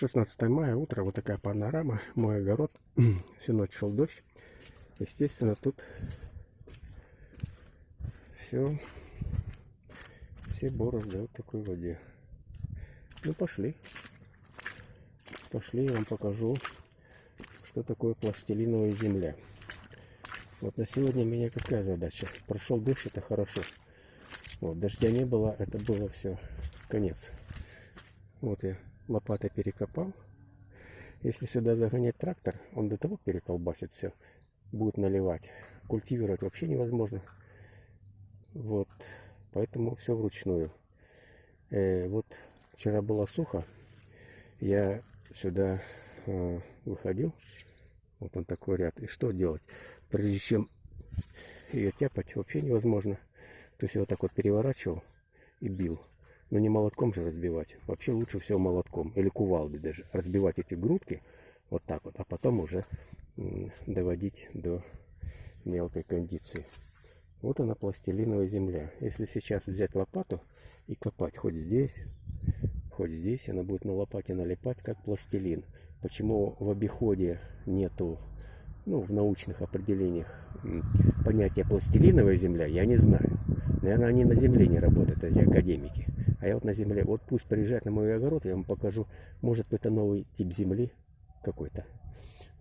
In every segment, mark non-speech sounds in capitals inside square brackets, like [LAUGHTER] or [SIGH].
16 мая, утро, вот такая панорама, мой огород, [CLEARS THROAT] всю ночь шел дождь. Естественно, тут все, все борозды вот такой воде. Ну, пошли. Пошли, я вам покажу, что такое пластилиновая земля. Вот на сегодня у меня какая задача? Прошел дождь, это хорошо. Вот, дождя не было, это было все, конец. Вот я лопатой перекопал. Если сюда загонять трактор, он до того переколбасит все. Будет наливать. Культивировать вообще невозможно. Вот. Поэтому все вручную. Э, вот вчера было сухо. Я сюда э, выходил. Вот он такой ряд. И что делать? Прежде чем ее тяпать, вообще невозможно. То есть я вот так вот переворачивал и бил. Но не молотком же разбивать. Вообще лучше всего молотком. Или кувалдой даже. Разбивать эти грудки вот так вот. А потом уже доводить до мелкой кондиции. Вот она пластилиновая земля. Если сейчас взять лопату и копать хоть здесь, хоть здесь, она будет на лопате налипать как пластилин. Почему в обиходе нету, ну, в научных определениях понятия пластилиновая земля, я не знаю. Наверное, они на земле не работают, эти академики. А я вот на земле, вот пусть приезжает на мой огород, я вам покажу, может это новый тип земли какой-то.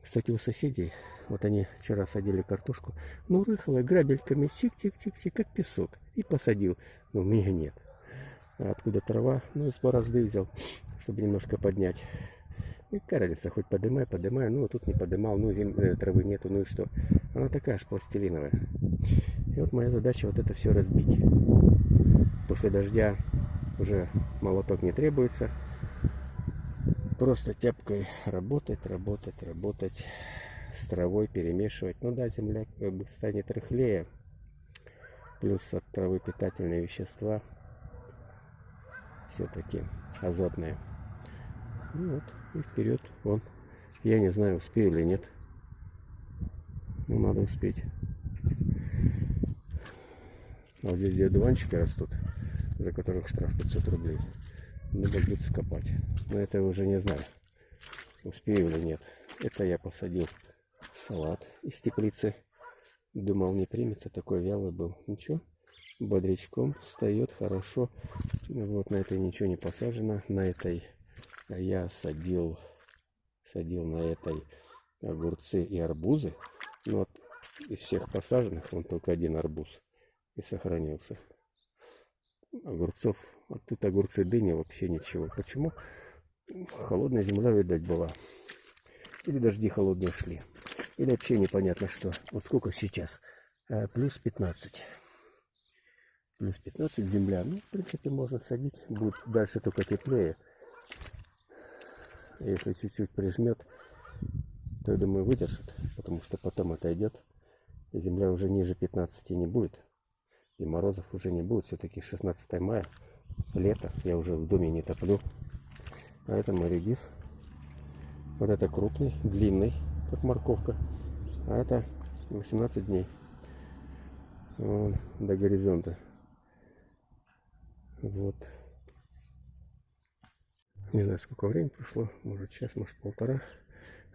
Кстати, у соседей, вот они вчера садили картошку, ну, рыхлая, грабельками, чик-чик-чик-чик, как песок, и посадил. Но у меня нет. А откуда трава? Ну, из борозды взял, чтобы немножко поднять. И разница, хоть подымай, подымай, ну, тут не подымал, ну, зим, э, травы нету, ну и что? Она такая же пластилиновая. И вот моя задача вот это все разбить. После дождя уже молоток не требуется. Просто тяпкой работать, работать, работать, с травой перемешивать. Ну да, земля как бы станет рыхлее. Плюс от травы питательные вещества все-таки азотные. Ну вот, и вперед, вон. Я не знаю, успею или нет. Ну, надо успеть. Вот здесь где дуванчики растут за которых штраф 500 рублей. Надо будет скопать. Но это уже не знаю, успею или нет. Это я посадил салат из теплицы. Думал, не примется, такой вялый был. Ничего, бодрячком встает хорошо. Вот на этой ничего не посажено. На этой я садил, садил на этой огурцы и арбузы. Но вот из всех посаженных, вон только один арбуз и сохранился огурцов. А тут огурцы дыни вообще ничего. Почему? Холодная земля, видать, была. Или дожди холодные шли. Или вообще непонятно что. Вот сколько сейчас? А, плюс 15. Плюс 15 земля. Ну, в принципе, можно садить. Будет дальше только теплее. Если чуть-чуть прижмет, то, я думаю, выдержит. Потому что потом это идет. Земля уже ниже 15 не будет и морозов уже не будет. Все-таки 16 мая, лето, я уже в доме не топлю. А это мой редис. Вот это крупный, длинный, как морковка. А это 18 дней. Вон, до горизонта. Вот. Не знаю, сколько времени прошло. Может час, может полтора.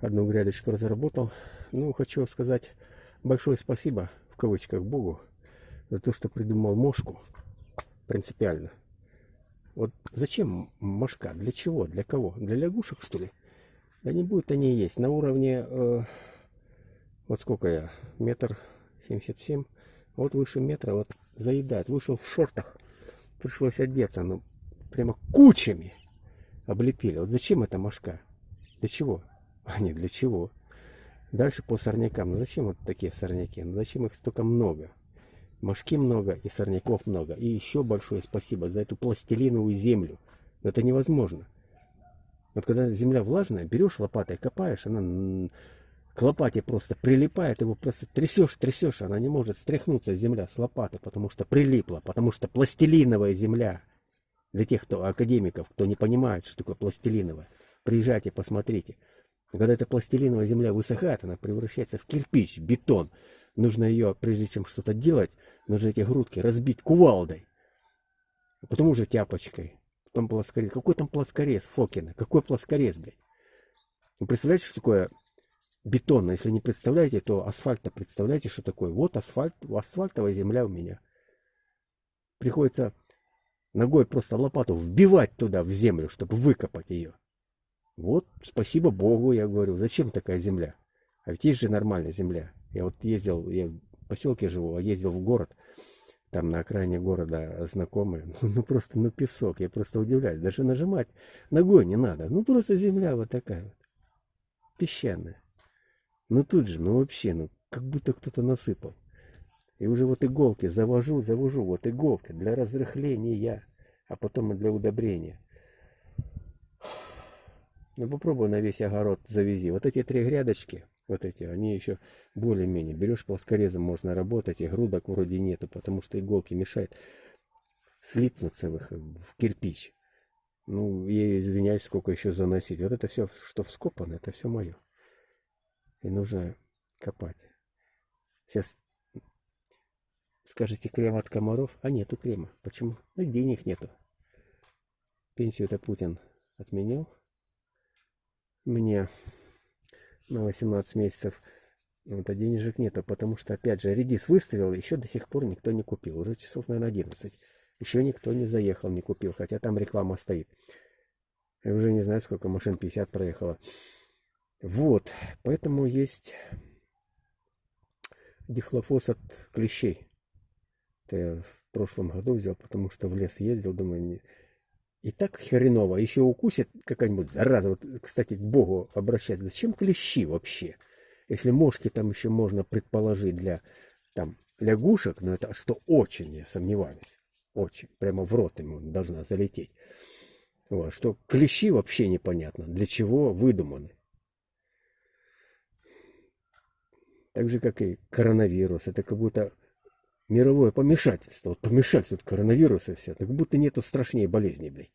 Одну грядочку разработал. Ну, хочу сказать большое спасибо, в кавычках, Богу, за то, что придумал мошку принципиально. Вот зачем мошка? Для чего? Для кого? Для лягушек, что ли? Да не будет они есть. На уровне, э, вот сколько я, метр семьдесят семь, вот выше метра, вот заедает. Вышел в шортах, пришлось одеться, ну, прямо кучами облепили. Вот зачем эта мошка? Для чего? [LAUGHS] А не для чего. Дальше по сорнякам. Ну зачем вот такие сорняки? Ну зачем их столько много? Мошки много и сорняков много. И еще большое спасибо за эту пластилиновую землю. Это невозможно. Вот когда земля влажная, берешь лопатой, копаешь, она к лопате просто прилипает, его просто трясешь, трясешь, она не может стряхнуться земля с лопаты, потому что прилипла, потому что пластилиновая земля. Для тех, кто академиков, кто не понимает, что такое пластилиновая, приезжайте, посмотрите. Когда эта пластилиновая земля высыхает, она превращается в кирпич, бетон. Нужно ее, прежде чем что-то делать, нужно эти грудки разбить кувалдой. А потом уже тяпочкой. там плоскорез. Какой там плоскорез, Фокина? Какой плоскорез, блядь? Вы представляете, что такое бетонно? Если не представляете, то асфальта представляете, что такое? Вот асфальт, асфальтовая земля у меня. Приходится ногой просто лопату вбивать туда, в землю, чтобы выкопать ее. Вот, спасибо Богу, я говорю, зачем такая земля? А ведь есть же нормальная земля. Я вот ездил, я поселке живу, а ездил в город, там на окраине города знакомые, ну, [LAUGHS] ну просто, ну песок, я просто удивляюсь, даже нажимать ногой не надо, ну просто земля вот такая вот, песчаная. Ну тут же, ну вообще, ну как будто кто-то насыпал. И уже вот иголки завожу, завожу, вот иголки для разрыхления, а потом и для удобрения. Ну попробуй на весь огород завези. Вот эти три грядочки, вот эти, они еще более-менее. Берешь плоскорезом, можно работать, и грудок вроде нету, потому что иголки мешают слипнуться в, их, в кирпич. Ну, я извиняюсь, сколько еще заносить. Вот это все, что вскопано, это все мое. И нужно копать. Сейчас скажете крем от комаров, а нету крема. Почему? Ну, денег нету. Пенсию это Путин отменил. Мне на 18 месяцев. Вот, а денежек нету, потому что, опять же, редис выставил, еще до сих пор никто не купил. Уже часов, наверное, 11. Еще никто не заехал, не купил, хотя там реклама стоит. Я уже не знаю, сколько машин, 50 проехало. Вот, поэтому есть дихлофос от клещей. Это я в прошлом году взял, потому что в лес ездил, думаю, и так хреново, еще укусит какая-нибудь зараза. Вот, кстати, к Богу обращаться. Зачем клещи вообще? Если мошки там еще можно предположить для там лягушек, но это что очень, я сомневаюсь. Очень. Прямо в рот ему должна залететь. Вот, что клещи вообще непонятно, для чего выдуманы. Так же, как и коронавирус. Это как будто мировое помешательство. Вот помешательство коронавируса все. Так будто нету страшнее болезней, блядь.